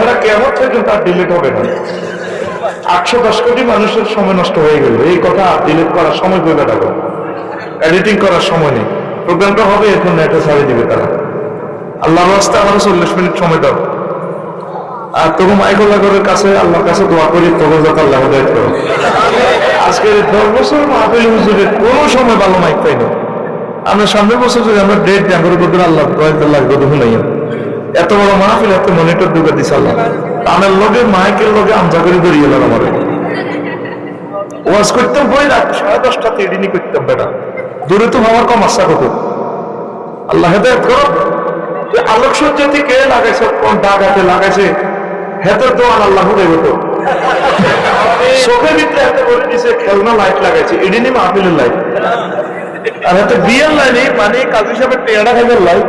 এরা কেমন পর্যন্ত আর ডিলিট হবে না। আটশো দশ কোটি মানুষের সময় নষ্ট হয়ে গেল। এই কথা ডিলিট করার সময় পেবে না এডিটিং করার সময় নেই। প্রোগ্রামটা হবে এখন নেটে ছাড়িয়ে দিবে তারা। আল্লাহ রাস্তা আমার চল্লিশ মিনিট সময় দাও। আর তবু মাইকুল্লাহরের কাছে, আল্লাহর কাছে দোয়া করি, তবু যাতে আল্লাহ হেদায়ত করো। আজকে দশ বছর মাহফিল হুজুরের কোনো সময় ভালো মাইক পাইনি। আমরা সামনের বছর যদি আমরা ডেট জাগর করতে আল্লাহ দয়াতে লাগবে দেখুন এত বড় মাহফিল এত মনিটর ঢুকে দিছে আল্লাহ। আমার লগে, মাইকের লগে আমজা করে বেরিয়ে গেল আমার। ওয়াজ করতাম বই রাত সাড়ে দশটা তেডিনি করতাম বেটা। দূরে তো আমার কম আশা কত আল্লাহ হেদায়ত করো। আলোক সজ্জাতি কে লাগাইছে, কোন ডাকাতে লাগাইছে, হেতের দোয়ান আল্লাহ দেবে তো চোখের ভিতরে হাতে বলে দিছে খেলনা লাইট লাগাইছে এডিনি মাহফিলের লাইট আর হাতে বিয়ের লাইনে মানে কাজী সাহেবের টেয়ারা খাইবার লাইট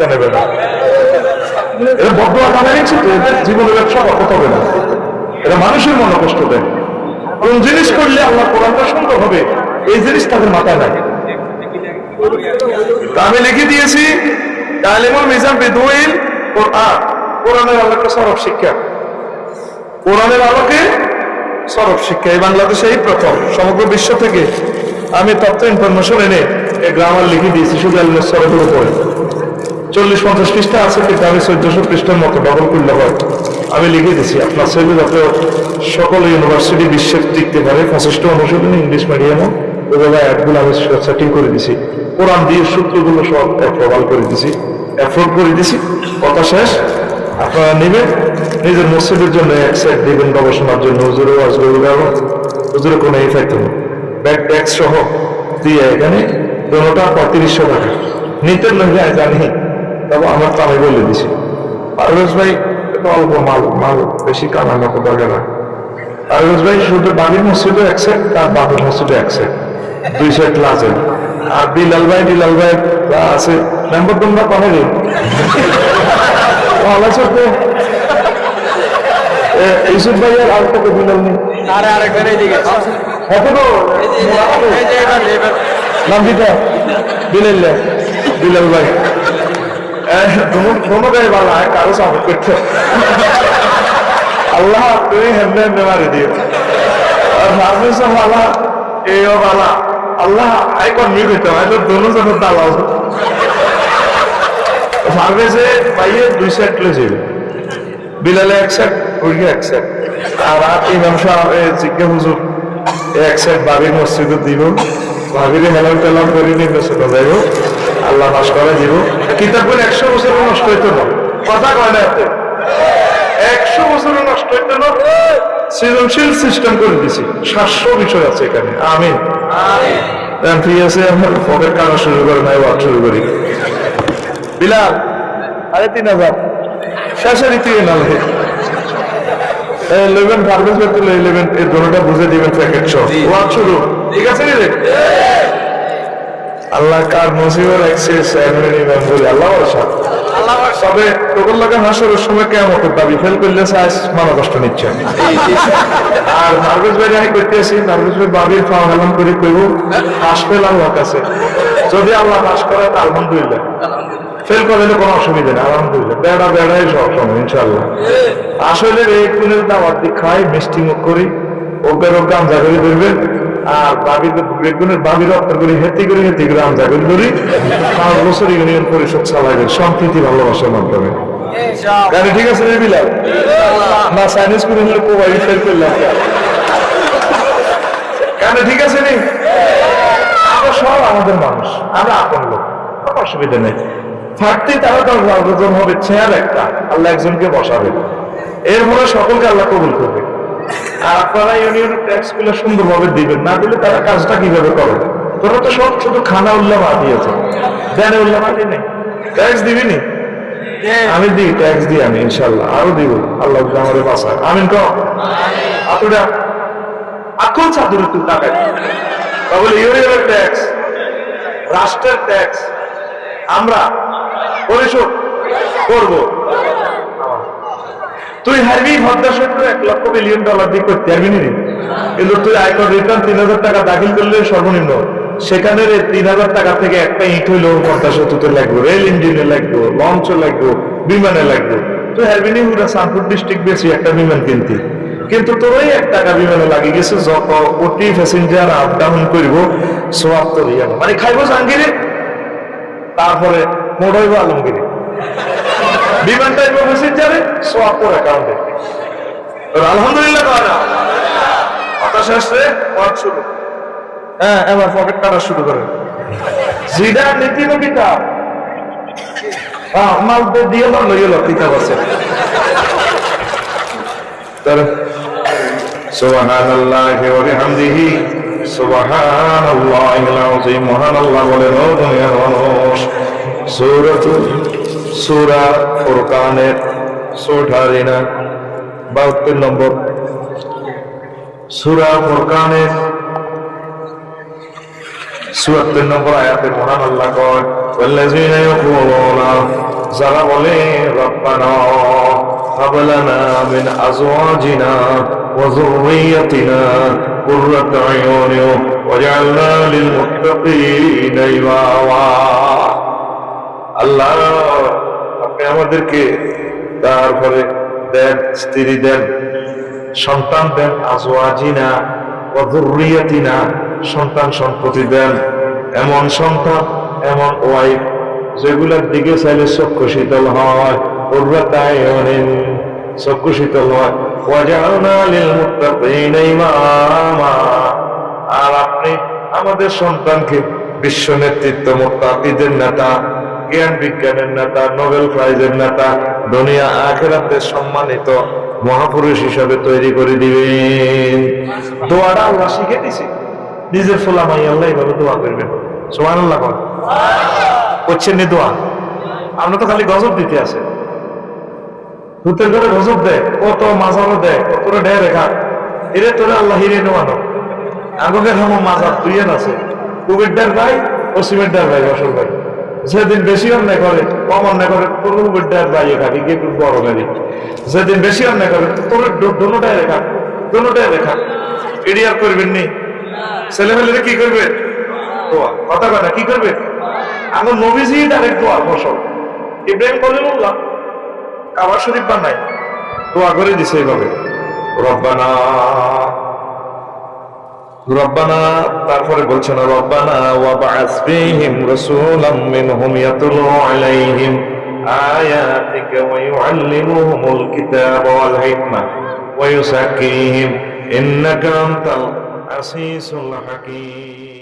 বেটা ইতানে বেটা এটা নিচ্ছে তো, জীবনের ব্যবসা কত হবে না। এটা মানুষের মনে কষ্ট দেয়। কোন জিনিস করলে আল্লাহ কোরআনটা সুন্দর হবে, এই জিনিস তাদের মাথায় নাই। আমি লিখে দিয়েছি তালিমুল মিজান বিদুইল কোরআন। কোরআনের আলোকে সরব শিক্ষা। কোরআনের আলোকে সরব শিক্ষা। এই বাংলাদেশে এই প্রথম, সমগ্র বিশ্ব থেকে। আমি তথ্য, ইনফরমেশন এনে এই গ্রামার লিখে দিয়েছি, শুধু আলমের সরবের উপরে। চল্লিশ পঞ্চাশ পৃষ্ঠা আছে, কিন্তু আমি চোদ্দশো পৃষ্ঠার মতো ডবল করলে হয় আমি লিখে দিছি, আপনার ছেলে যাতে সকল ইউনিভার্সিটি বিশ্বের টিকতে পারে পঁচিশটা অনুশীলনী ইংলিশ মিডিয়ামও ওইভাবে অ্যাডগুলো আমি সেটিং করে দিছি। কোরআন দিয়ে সূত্রগুলো সব প্রবাল করে দিছি। অ্যাফোর্ড করে দিছি। কথা শেষ। আপনারা নেবেন। নিজের মসজিদের জন্য এক সাইড দেবেন, গবেষণার জন্য। হুজুরে ওয়াজ হুজুরে কোনো ইফেক্ট নেই ব্যাক ট্যাক্স সহ দিয়ে এখানে দোনোটা পঁয়ত্রিশশো টাকা। নিতে নইলে জানি। তবে আমার তো আমি বলে দিছি পারভেজ ভাই অল্প মাল মাল বেশি কামানো তো দরকার না পারভেজ ভাই শুধু বাবির মসজিদও এক সেট তার বাবির মসজিদও এক সেট দুই সেট লাজেন আর বিলাল ভাই বিলাল ভাই আছে মেম্বার তোমরা কবে রে ইউসুফ ভাইয়ের আর কত বিলাল নেই আরে আরেকবার এইদিকে কত তো এই যে এবার এবার নাম বিলাল বিলাল ভাই दोनों गए वाला है कारो साबित करते अल्लाह तुम्हें हमने हमने मारे दिए और सामने से वाला ए वाला अल्लाह आई कौन नहीं कहते हैं तो दोनों से डाला हो সামনে সে পাইয়ে দুই সেট লে যাবে বিলালে এক সেট উড়িয়ে এক সেট আর রাত ইমাম সাহেব জিজ্ঞে হুজুর এক সেট বাবির মসজিদে দিব ভাবিরে হেলাম টেলাম করে নিয়ে চলে যাইব আল্লাহ নাশ করে দিব। কিতাব বলে একশো বছর নষ্ট হইতো না। কথা কয় না একশো বছর নষ্ট হইতো না। সৃজনশীল সিস্টেম করে দিছি। সাতশো বিষয় আছে এখানে। আমি ঠিক আছে আমার শুরু করে নাই ওয়াক শুরু করি। বিলাল আরে তিন হাজার। শেষের না ইলেভেন ফার্মেস করতে ইলেভেন এর বুঝে দিবেন প্যাকেট সহ। ওয়াক শুরু। ঠিক আছে রে? আল্লাহ কার নসিবে রাখছে আল্লাহ তবে হাসরের সময় কেমন দাবি ফেল করলে মানা কষ্ট নিচ্ছে। আর নার্ভাস ভাই আমি করতেছি নার্ভাস ভাই বাবির হেলাম করে কইব হাস ফেল কাছে। যদি আল্লাহ হাস করে তা আলহামদুলিল্লাহ। ফেল করলে কোনো অসুবিধা নেই আলহামদুলিল্লাহ। বেড়া বেড়াই সব সময় ইনশাল্লাহ আসলে এই গুণের দাওয়াত খাই মিষ্টি মুখ করি ওকে ওকে আমজা করে ধরবেন সব আমাদের মানুষ, আমরা আপন অসুবিধা নেই। থাকতে তারা দশ বারো জন হবে একটা, আল্লাহ একজনকে বসাবে। এরপরে সকলকে আল্লাহ কবুল করবে। আর আপনারা ইউনিয়ন ট্যাক্সগুলো সুন্দরভাবে দিবেন। না দিলে তারা কাজটা কীভাবে করে? তোরা তো সব শুধু খানা উল্লাহ দিয়েছে। দেনে উল্লাহ নেই? ট্যাক্স দিবি নি? আমি দিই ট্যাক্স দিই আমি ইনশাল্লাহ আরও দিব। আল্লাহ আমাদের বাসায় আমিন কম আতুরা? আকল চাদুরে তুই টাকায় তাহলে ইউনিয়নের ট্যাক্স রাষ্ট্রের ট্যাক্স আমরা পরিশোধ করব। তুই হারবি ভদ্রা এক লক্ষ ডলার দিয়ে করতে পারবি কিন্তু তুই আয়কর রিটার্ন তিন হাজার টাকা দাখিল করলে সর্বনিম্ন। সেখানে তিন হাজার টাকা থেকে একটা ইট লাগবে রেল ইঞ্জিনে লাগবে বিমানে লাগবে। তুই হারবি নি পুরো সানপুর ডিস্ট্রিক্ট বেশি একটা বিমান কিনতি। কিন্তু তোর ওই এক টাকা বিমানে লাগে গেছে, যত কোটি প্যাসেঞ্জার আপ ডাউন করব সোয়াব ইয়ানো। মানে খাইবো জাহাঙ্গীরে তারপরে মোড় হইব আলমগিরি বিমান টাইপ প্যাসেঞ্জারে সোয়াব তোর অ্যাকাউন্টে তোর আলহামদুলিল্লাহ কয় না কথা শেষে পথ শুরু। হ্যাঁ এবার পকেট কাটা শুরু করে। জিডা নীতি না কিতাব। হ্যাঁ মাল দিয়ে লো কিতাব আছে। তার সুবহানাল্লাহি ওয়া বিহামদিহি সুবহানাল্লাহিল আযীম মহান আল্লাহ বলেন ও দুনিয়ার মানুষ সূরাতুল সূরা ফুরকানের সোঠারিনা বাহাত্তর নম্বর সূরা ফুরকানের চুয়াত্তর নম্বর আয়াতে মহান আল্লাহ কয় والذين يقولون যারা বলে রব্বানা هب لنا من أزواجنا وذريتنا قرة أعين واجعلنا للمتقين إماما আল্লাহ আপনি আমাদেরকে তারপরে দেন, স্ত্রী দেন, সন্তান দেন, আজওয়াজিনা অধুরিয়াতিনা সন্তান সম্পত্তি দেন। এমন সন্তান, এমন ওয়াইফ যেগুলোর দিকে চাইলে চক্ষু শীতল হয় চক্ষু শীতল হয়। আর আপনি আমাদের সন্তানকে বিশ্ব নেতৃত্ব, মোত্তাকিদের নেতা জ্ঞান বিজ্ঞানের নেতা, নোবেল প্রাইজের নেতা, দুনিয়া আখেরাতে সম্মানিত মহাপুরুষ হিসাবে তৈরি করে দিবেন। দোয়াটা আল্লাহ শিখে দিছে। নিজের ফোলা মাই আল্লাহ এইভাবে দোয়া করবেন। সোমান আল্লাহ কর করছেন নি দোয়া? আমরা তো খালি গজব দিতে আছে। ভূতের ঘরে গজব দেয়, কত মাজারও দেয় ও কত ডেয় রেখা এরে তোরে আল্লাহ হিরে নেওয়ানো আগের হামো মাজার দুইয়েন আছে। কুবেরদার ভাই ও সিমেন্টার ভাই অসল ভাই। যেদিন বেশি অন্যায় করে, কম অন্যায় করে, তোর কুবেরদার ভাই খাবি কে বড় গাড়ি যেদিন বেশি অন্যায় করে, তোর দোনোটাই রেখা দোনোটাই রেখা। এডিয়ার করবেন নি? ছেলে মেয়েরা কি করবে? কথা কথা কি করবে? আমার নবীজি ডাইরেক্ট দোয়া, ফসল। ইব্রাহিম বলে বললাম কাবার শরীফ বানাই দোয়া করে দিছে এইভাবে। রব্বানা রব্বানা তারপরে বলছেন রব্বানা ওয়া বা'আস ফীহিম রাসূলাম মিনহুম ইয়াতলু আলাইহিম আয়াতিকা ওয়া ইউআল্লিমুহুমুল কিতাবা ওয়াল হিকমা ওয়া ইউযাক্কিহিম ইন্নাকা আনতাল আসিসুল হাকীম